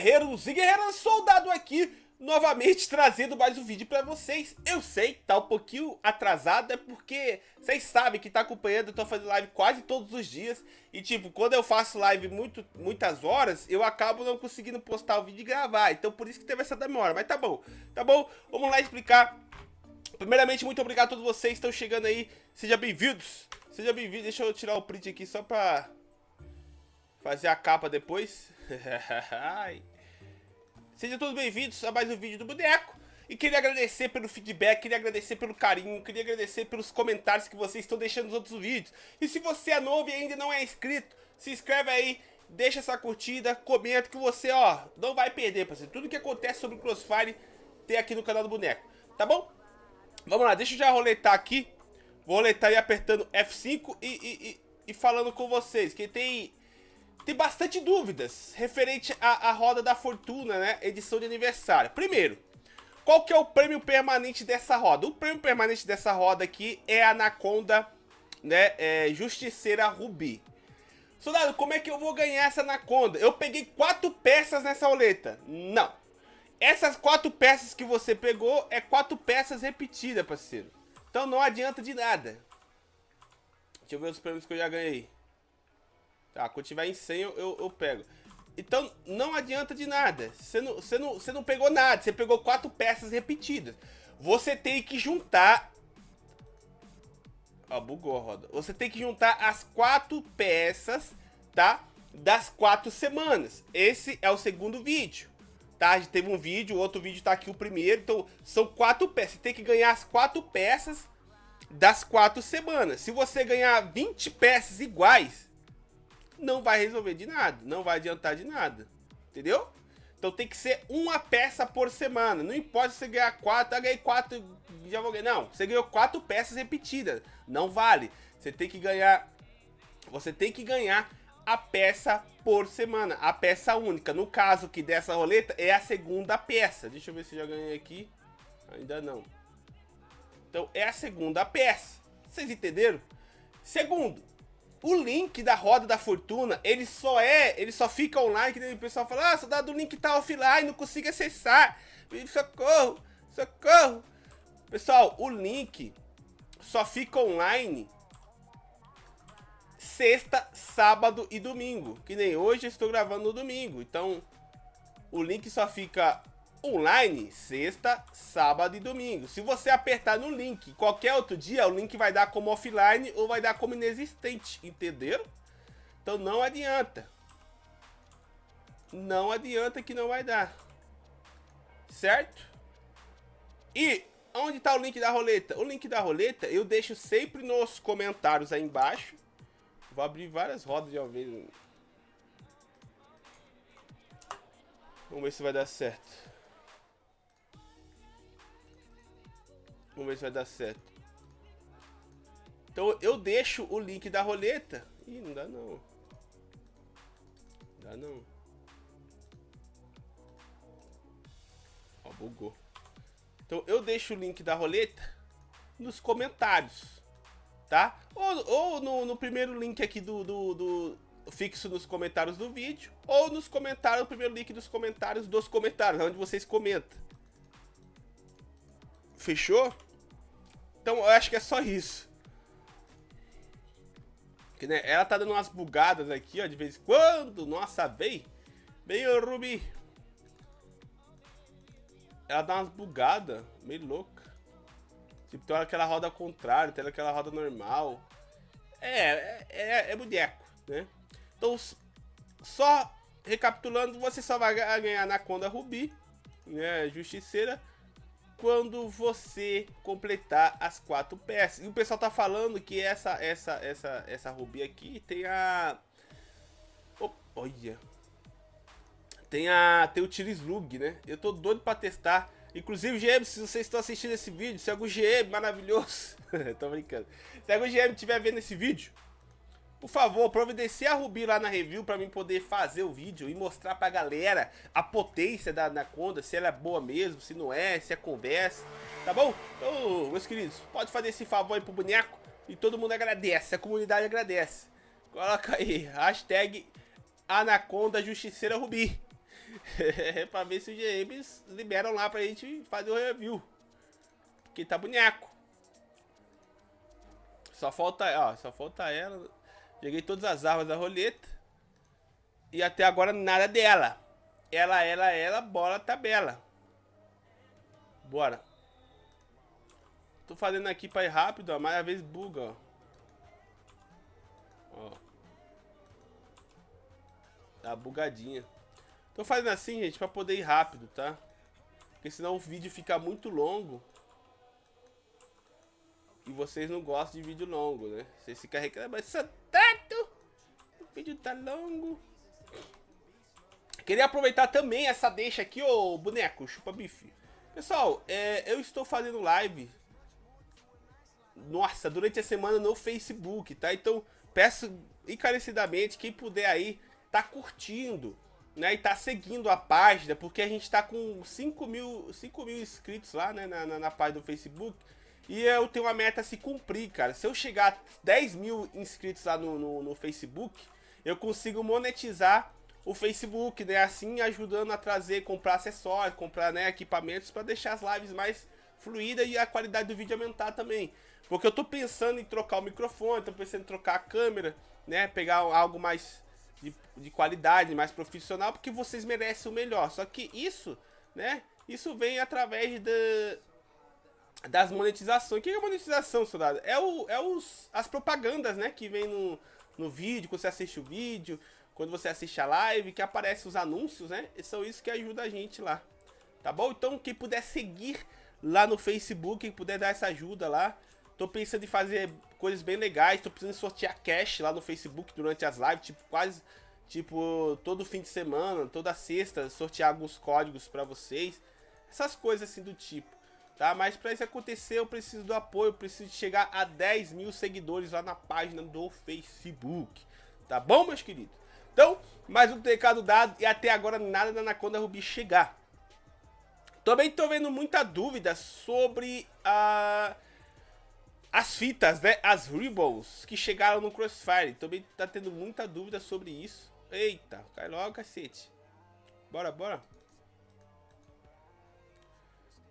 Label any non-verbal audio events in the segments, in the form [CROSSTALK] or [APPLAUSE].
guerreiros e guerreiras, soldado aqui, novamente trazendo mais um vídeo pra vocês. Eu sei tá um pouquinho atrasado, é porque vocês sabem que tá acompanhando, eu tô fazendo live quase todos os dias. E tipo, quando eu faço live muito, muitas horas, eu acabo não conseguindo postar o vídeo e gravar. Então por isso que teve essa demora, mas tá bom, tá bom? Vamos lá explicar. Primeiramente, muito obrigado a todos vocês que estão chegando aí. Sejam bem-vindos. Seja bem-vindo. Deixa eu tirar o print aqui só pra fazer a capa depois. [LAUGHS] Sejam todos bem-vindos a mais um vídeo do Boneco. E queria agradecer pelo feedback, queria agradecer pelo carinho, queria agradecer pelos comentários que vocês estão deixando nos outros vídeos. E se você é novo e ainda não é inscrito, se inscreve aí, deixa essa curtida, comenta que você, ó, não vai perder, parceiro. Tudo que acontece sobre o Crossfire tem aqui no canal do Boneco, tá bom? Vamos lá, deixa eu já roletar aqui. Vou roletar aí apertando F5 e, e, e, e falando com vocês, que tem tem bastante dúvidas referente à, à roda da fortuna, né? Edição de aniversário. Primeiro, qual que é o prêmio permanente dessa roda? O prêmio permanente dessa roda aqui é a Anaconda, né? É, Justiceira Rubi. Soldado, como é que eu vou ganhar essa Anaconda? Eu peguei quatro peças nessa roleta. Não. Essas quatro peças que você pegou é quatro peças repetidas, parceiro. Então não adianta de nada. Deixa eu ver os prêmios que eu já ganhei. Tá, quando tiver em 100 eu, eu, eu pego. Então, não adianta de nada. Você não, você, não, você não pegou nada. Você pegou quatro peças repetidas. Você tem que juntar... Ó, bugou a roda. Você tem que juntar as quatro peças, tá? Das quatro semanas. Esse é o segundo vídeo. Tá? A gente teve um vídeo, outro vídeo tá aqui o primeiro. Então, são quatro peças. Você tem que ganhar as quatro peças das quatro semanas. Se você ganhar 20 peças iguais não vai resolver de nada, não vai adiantar de nada, entendeu? Então tem que ser uma peça por semana, não importa se você ganhar quatro, eu ganhei quatro, já vou ganhar, não, você ganhou quatro peças repetidas, não vale, você tem que ganhar, você tem que ganhar a peça por semana, a peça única, no caso que dessa roleta é a segunda peça, deixa eu ver se já ganhei aqui, ainda não, então é a segunda peça, vocês entenderam? Segundo, o link da roda da fortuna, ele só é, ele só fica online, que o pessoal fala, ah, soldado, o link tá offline, não consigo acessar. Socorro, socorro. Pessoal, o link só fica online sexta, sábado e domingo. Que nem hoje eu estou gravando no domingo. Então, o link só fica online sexta, sábado e domingo. Se você apertar no link qualquer outro dia, o link vai dar como offline ou vai dar como inexistente, entenderam? Então não adianta. Não adianta que não vai dar. Certo? E onde está o link da roleta? O link da roleta eu deixo sempre nos comentários aí embaixo. Vou abrir várias rodas de vez. Vamos ver se vai dar certo. Vamos ver se vai dar certo. Então eu deixo o link da roleta. Ih, não dá não. Dá não. Ó, bugou. Então eu deixo o link da roleta nos comentários. Tá? Ou, ou no, no, primeiro link aqui do, do, do fixo nos comentários do vídeo, ou nos comentários, o primeiro link dos comentários dos comentários, onde vocês comentam. Fechou? Então eu acho que é só isso. Que, né, ela tá dando umas bugadas aqui, ó, de vez em quando. Nossa, vem. Vem, o Ruby. Ela dá umas bugadas, meio louca. Tipo, tem aquela roda ao contrário, tem aquela roda normal. É, é, é, é boneco, né? Então, só recapitulando, você só vai ganhar na Conda Rubi, né? Justiceira quando você completar as quatro peças. E o pessoal tá falando que essa essa essa essa rubi aqui tem a oh, olha. Tem a tem o Tirislug, né? Eu tô doido para testar. Inclusive, GM, se vocês estão assistindo esse vídeo, se algum GM maravilhoso, [LAUGHS] tô brincando. Se algum GM estiver vendo esse vídeo, por favor, providencie a Rubi lá na review para mim poder fazer o vídeo e mostrar pra galera a potência da Anaconda, se ela é boa mesmo, se não é, se é conversa, tá bom? Então, meus queridos, pode fazer esse favor aí pro boneco e todo mundo agradece, a comunidade agradece. Coloca aí, hashtag Anaconda Justiceira Rubi. [LAUGHS] pra ver se os GMs liberam lá pra gente fazer o review. Porque tá boneco. Só falta, ó, só falta ela. Peguei todas as armas da roleta. E até agora nada dela. Ela, ela, ela, bora tabela. Bora. Tô fazendo aqui pra ir rápido, ó, mas às vezes buga, ó. Ó. Tá bugadinha. Tô fazendo assim, gente, pra poder ir rápido, tá? Porque senão o vídeo fica muito longo. E vocês não gostam de vídeo longo, né? Vocês ficam reclamando! O vídeo tá longo. Queria aproveitar também essa deixa aqui, ô boneco, chupa bife. Pessoal, é, eu estou fazendo live, nossa, durante a semana no Facebook, tá? Então, peço encarecidamente, quem puder aí, tá curtindo, né? E tá seguindo a página, porque a gente tá com 5 mil, 5 mil inscritos lá, né, na, na, na página do Facebook. E eu tenho uma meta a se cumprir, cara. Se eu chegar a 10 mil inscritos lá no, no, no Facebook, eu consigo monetizar o Facebook, né? Assim ajudando a trazer, comprar acessórios, comprar né, equipamentos para deixar as lives mais fluídas e a qualidade do vídeo aumentar também. Porque eu tô pensando em trocar o microfone, tô pensando em trocar a câmera, né? Pegar algo mais de, de qualidade, mais profissional, porque vocês merecem o melhor. Só que isso, né? Isso vem através da, das monetizações. O que é monetização, soldado? É, o, é os, as propagandas, né? Que vem no, no vídeo, quando você assiste o vídeo, quando você assiste a live, que aparece os anúncios, né? E são isso que ajuda a gente lá. Tá bom? Então, quem puder seguir lá no Facebook, quem puder dar essa ajuda lá. Tô pensando em fazer coisas bem legais. Tô precisando sortear cash lá no Facebook durante as lives. Tipo, quase... Tipo, todo fim de semana, toda sexta, sortear alguns códigos pra vocês. Essas coisas assim do tipo. Tá? Mas pra isso acontecer, eu preciso do apoio. Preciso chegar a 10 mil seguidores lá na página do Facebook. Tá bom, meus queridos? Então, mais um recado dado e até agora nada da Anaconda Ruby chegar. Também tô vendo muita dúvida sobre a... as fitas, né? As Rebels que chegaram no Crossfire. Também tá tendo muita dúvida sobre isso. Eita, cai logo, cacete. Bora, bora.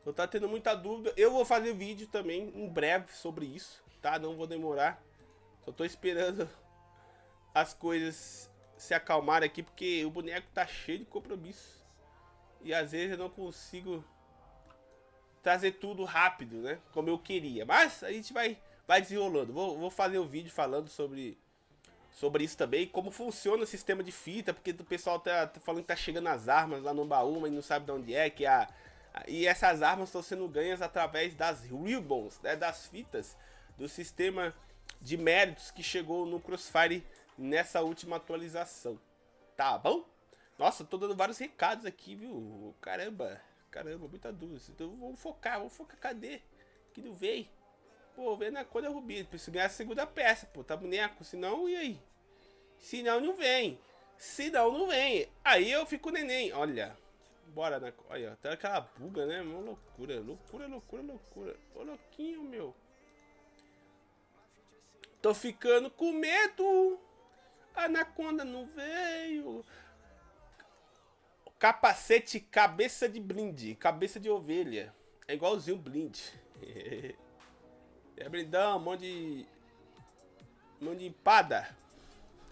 Eu tá tendo muita dúvida. Eu vou fazer vídeo também em breve sobre isso, tá? Não vou demorar. Só tô esperando [LAUGHS] as coisas se acalmar aqui, porque o boneco tá cheio de compromisso. E às vezes eu não consigo trazer tudo rápido, né? Como eu queria. Mas a gente vai, vai desenrolando. Vou, vou fazer um vídeo falando sobre, sobre isso também. Como funciona o sistema de fita. Porque o pessoal tá, tá falando que tá chegando as armas lá no baú, mas não sabe de onde é. Que a, e essas armas estão sendo ganhas através das ribbons, né? Das fitas do sistema de méritos que chegou no Crossfire nessa última atualização. Tá bom? Nossa, tô dando vários recados aqui, viu? Caramba, caramba, muita dúvida. Então vamos focar, vamos focar. Cadê? Que não veio. Pô, vem na cor da Rubi. Preciso ganhar a segunda peça, pô. Tá boneco. Senão, e aí? Senão não vem. Senão não vem. Aí eu fico neném. Olha. Bora na. Olha, até aquela buga, né? Uma loucura. Loucura, loucura, loucura. Ô, louquinho, meu. Tô ficando com medo. A anaconda não veio. Capacete cabeça de blind. Cabeça de ovelha. É igualzinho blind. [LAUGHS] é blindão, mão de... Mão de empada.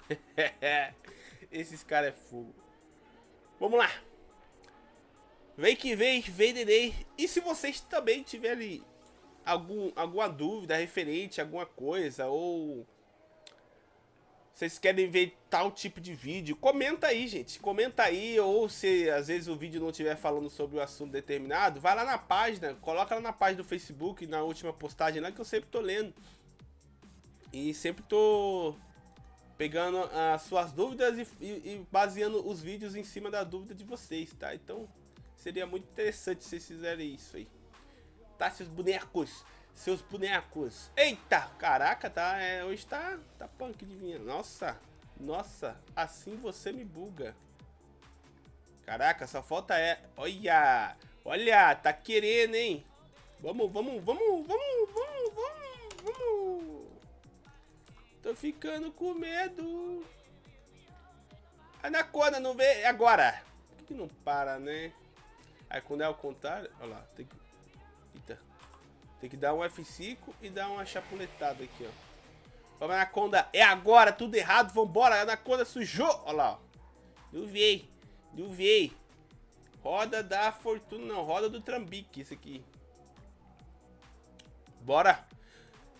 [LAUGHS] Esses caras é fogo. Vamos lá. Vem que vem, venderei. E se vocês também tiverem algum, alguma dúvida referente a alguma coisa ou vocês querem ver tal tipo de vídeo, comenta aí, gente. Comenta aí, ou se às vezes o vídeo não estiver falando sobre o um assunto determinado, vai lá na página, coloca lá na página do Facebook, na última postagem lá, que eu sempre tô lendo. E sempre tô pegando as suas dúvidas e, e, e baseando os vídeos em cima da dúvida de vocês, tá? Então, seria muito interessante se vocês fizerem isso aí. Tá, seus bonecos? seus bonecos. Eita, caraca, tá, é, hoje tá, tá punk de vinha. Nossa, nossa, assim você me buga. Caraca, só falta é, olha, olha, tá querendo, hein. Vamos, vamos, vamos, vamos, vamos, vamos, vamos. Tô ficando com medo. Anaconda, não vê, agora. que não para, né? Aí quando é ao contrário, olha lá, tem que... Eita. Tem que dar um F5 e dar uma chapuletada aqui, ó. Vamos, Anaconda, é agora, tudo errado, vambora, Anaconda sujou. Olha lá, ó. Duviei, duviei. Roda da fortuna, não, roda do trambique, isso aqui. Bora.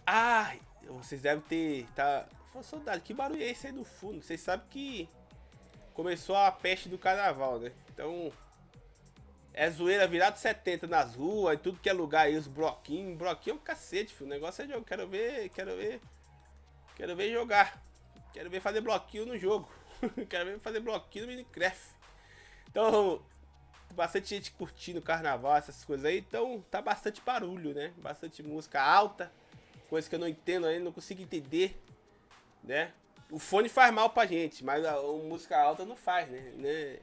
Ai, vocês devem ter, tá... Saudade, que barulho é esse aí do fundo? Vocês sabem que começou a peste do carnaval, né? Então, é zoeira virado 70 nas ruas, e tudo que é lugar aí, os bloquinhos. Bloquinho é um cacete, filho. O negócio é jogo. Quero ver, quero ver. Quero ver jogar. Quero ver fazer bloquinho no jogo. [LAUGHS] quero ver fazer bloquinho no Minecraft. Então, bastante gente curtindo carnaval, essas coisas aí. Então, tá bastante barulho, né? Bastante música alta. Coisa que eu não entendo ainda, não consigo entender né? O fone faz mal pra gente, mas a, a música alta não faz, né? né?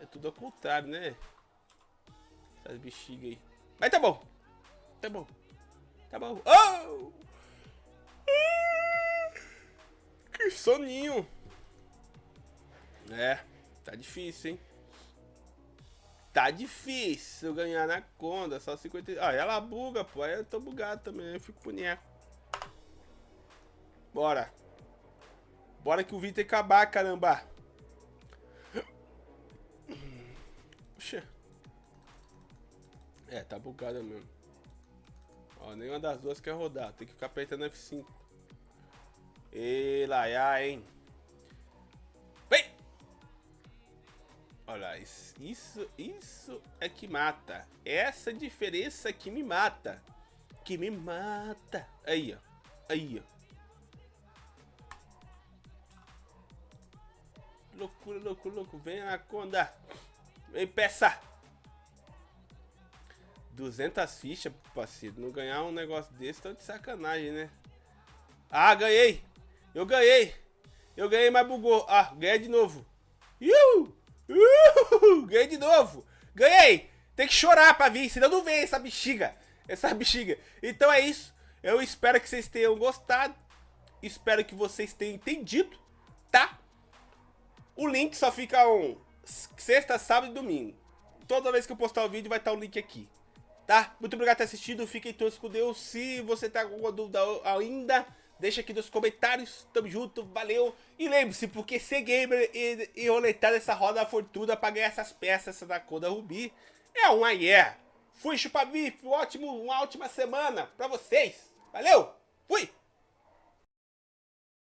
É tudo ao contrário, né? Essas bexigas aí. Mas tá bom. Tá bom. Tá bom. Oh! Que soninho. É, tá difícil, hein? Tá difícil ganhar na conta, só 50... Ah, ela buga, pô. Aí eu tô bugado também, eu fico boneco. Bora. Bora que o vídeo acabar, caramba. Puxa. É, tá bugada mesmo. Ó, nenhuma das duas quer rodar. Tem que ficar apertando F5. E lá, hein? Vem! Olha, isso, isso é que mata. Essa diferença que me mata. Que me mata. Aí, ó. Aí, ó. loucura, loucura, loucura. Vem, Anaconda. Vem, peça. 200 fichas, parceiro. Não ganhar um negócio desse, tá de sacanagem, né? Ah, ganhei. Eu ganhei. Eu ganhei, mas bugou. Ah, ganhei de novo. Iu! Iu! Ganhei de novo. Ganhei. Tem que chorar pra vir, senão não vem essa bexiga. Essa bexiga. Então é isso. Eu espero que vocês tenham gostado. Espero que vocês tenham entendido, tá? O link só fica um sexta, sábado e domingo. Toda vez que eu postar o vídeo vai estar o link aqui. Tá? Muito obrigado por ter assistido. Fiquem todos com Deus. Se você tá com alguma dúvida ainda, deixa aqui nos comentários. Tamo junto, valeu. E lembre-se, porque ser gamer e, e roletar essa roda da fortuna pra ganhar essas peças da cor da Rubi é um yeah. Fui chupar bife, ótimo, uma ótima semana pra vocês. Valeu, fui!